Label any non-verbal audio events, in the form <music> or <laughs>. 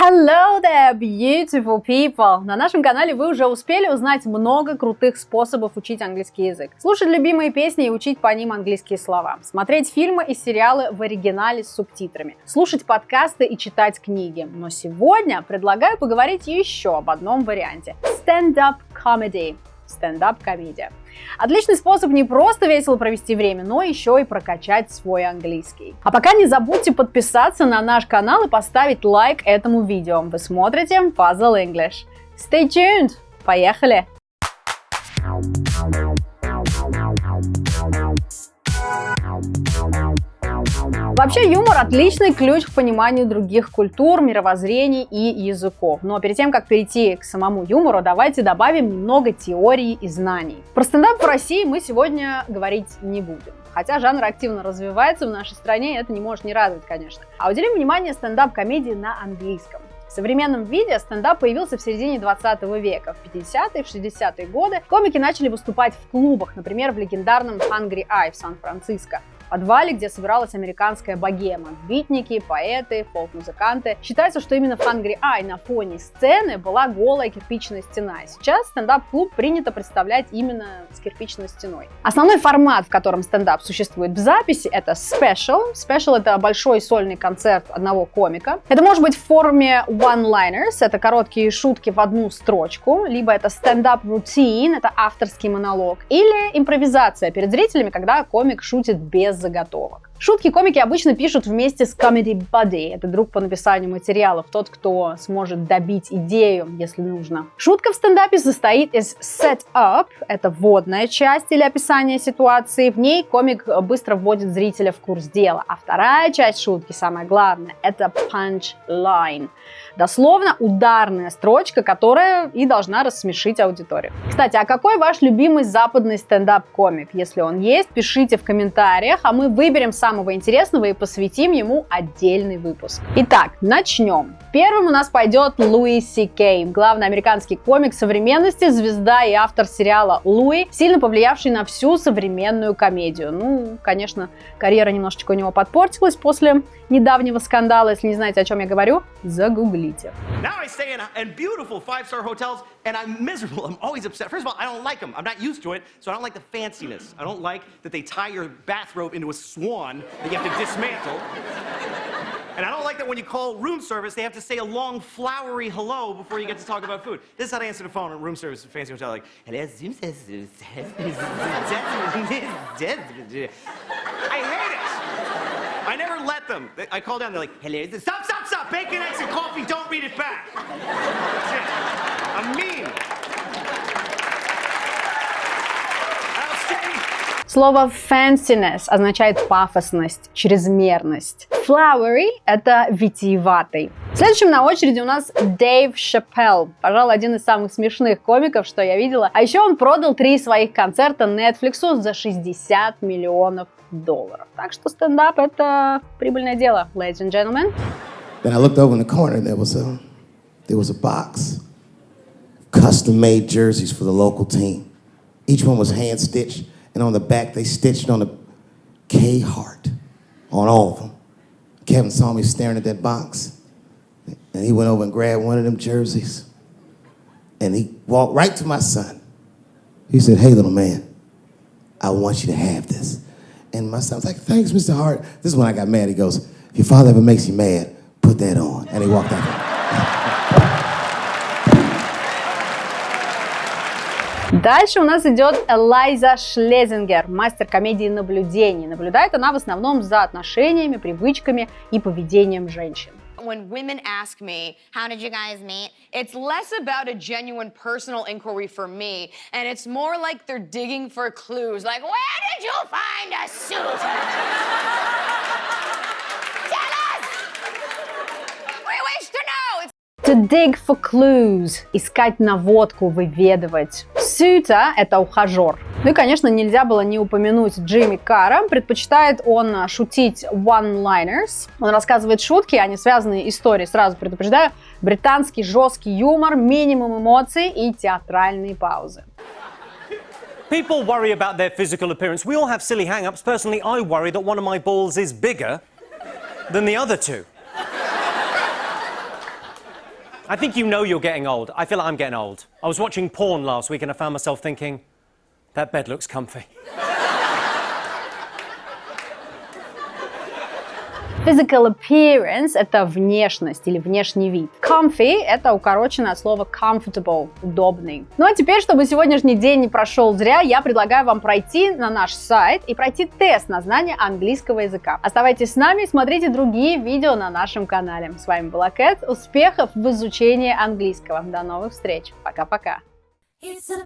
Hello there, beautiful people! На нашем канале вы уже успели узнать много крутых способов учить английский язык. Слушать любимые песни и учить по ним английские слова. Смотреть фильмы и сериалы в оригинале с субтитрами. Слушать подкасты и читать книги. Но сегодня предлагаю поговорить еще об одном варианте. Stand-up comedy стендап-комедия. Отличный способ не просто весело провести время, но еще и прокачать свой английский. А пока не забудьте подписаться на наш канал и поставить лайк этому видео. Вы смотрите Puzzle English. Stay tuned! Поехали! Вообще юмор отличный ключ к пониманию других культур, мировоззрений и языков. Но перед тем, как перейти к самому юмору, давайте добавим немного теории и знаний. Про стендап в России мы сегодня говорить не будем. Хотя жанр активно развивается в нашей стране, и это не может не радовать, конечно. А уделим внимание стендап-комедии на английском. В современном виде стендап появился в середине 20 века. В 50-е, в 60-е годы комики начали выступать в клубах, например, в легендарном Hungry Eye в Сан-Франциско подвале, где собиралась американская богема. Битники, поэты, фолк-музыканты. Считается, что именно в Hungry Eye на фоне сцены была голая кирпичная стена. Сейчас стендап-клуб принято представлять именно с кирпичной стеной. Основной формат, в котором стендап существует в записи, это special. Special — это большой сольный концерт одного комика. Это может быть в форме one-liners, это короткие шутки в одну строчку, либо это routine, это авторский монолог, или импровизация перед зрителями, когда комик шутит без заготовок. Шутки комики обычно пишут вместе с Comedy Buddy. Это друг по написанию материалов, тот, кто сможет добить идею, если нужно. Шутка в стендапе состоит из set-up, это вводная часть или описание ситуации. В ней комик быстро вводит зрителя в курс дела. А вторая часть шутки, самое главное, это punch-line. Дословно ударная строчка, которая и должна рассмешить аудиторию. Кстати, а какой ваш любимый западный стендап-комик? Если он есть, пишите в комментариях, а мы выберем самый самого интересного и посвятим ему отдельный выпуск. Итак, начнем. Первым у нас пойдет Луи Си Кей, главный американский комик современности, звезда и автор сериала Луи, сильно повлиявший на всю современную комедию. Ну, конечно, карьера немножечко у него подпортилась после недавнего скандала. Если не знаете, о чем я говорю, загуглите. Like like like that you have to dismantle. And I don't like that when you call room service, they have to say a long, flowery hello before you get to talk about food. This is how they answer the phone at room service at fancy hotel, like, hello, zoom says, I hate it. I never let them. I call down, they're like, hello, stop, stop, stop, bacon, eggs, and coffee, don't read it back. I'm mean. Слово fanciness означает пафосность, чрезмерность. Flowery — это витиеватый. Следующим на очереди у нас Дэйв Шапелл. Пожалуй, один из самых смешных комиков, что я видела. А еще он продал три своих концерта Netflix за 60 миллионов долларов. Так что стендап — это прибыльное дело, ladies and gentlemen. Then I looked over in the corner, there was a, there was a box. Custom-made jerseys for the local team. Each one was hand-stitched. And on the back, they stitched on the K Hart on all of them. Kevin saw me staring at that box. And he went over and grabbed one of them jerseys. And he walked right to my son. He said, Hey, little man, I want you to have this. And my son was like, Thanks, Mr. Hart. This is when I got mad. He goes, If your father ever makes you mad, put that on. And he walked out. Дальше у нас идет Элайза Шлезингер, мастер комедии наблюдений. Наблюдает она в основном за отношениями, привычками и поведением женщин. When women ask me, how did you guys meet? It's less about a genuine personal inquiry for me, and it's more like they're digging for clues, like, where did you find a suit? To dig for clues – искать наводку, выведывать. Suitor – это ухажер. Ну и, конечно, нельзя было не упомянуть Джимми Карра. Предпочитает он шутить one-liners. Он рассказывает шутки, они связанные истории, сразу предупреждаю. Британский жесткий юмор, минимум эмоций и театральные паузы. People worry about their physical appearance. We all have silly hang-ups. Personally, I worry that one of my balls is bigger than the other two. I think you know you're getting old. I feel like I'm getting old. I was watching porn last week and I found myself thinking, that bed looks comfy. <laughs> Physical appearance – это внешность или внешний вид. Comfy – это укороченное от слова comfortable – удобный. Ну а теперь, чтобы сегодняшний день не прошел зря, я предлагаю вам пройти на наш сайт и пройти тест на знание английского языка. Оставайтесь с нами и смотрите другие видео на нашем канале. С вами была Кэт. Успехов в изучении английского. До новых встреч. Пока-пока. It's a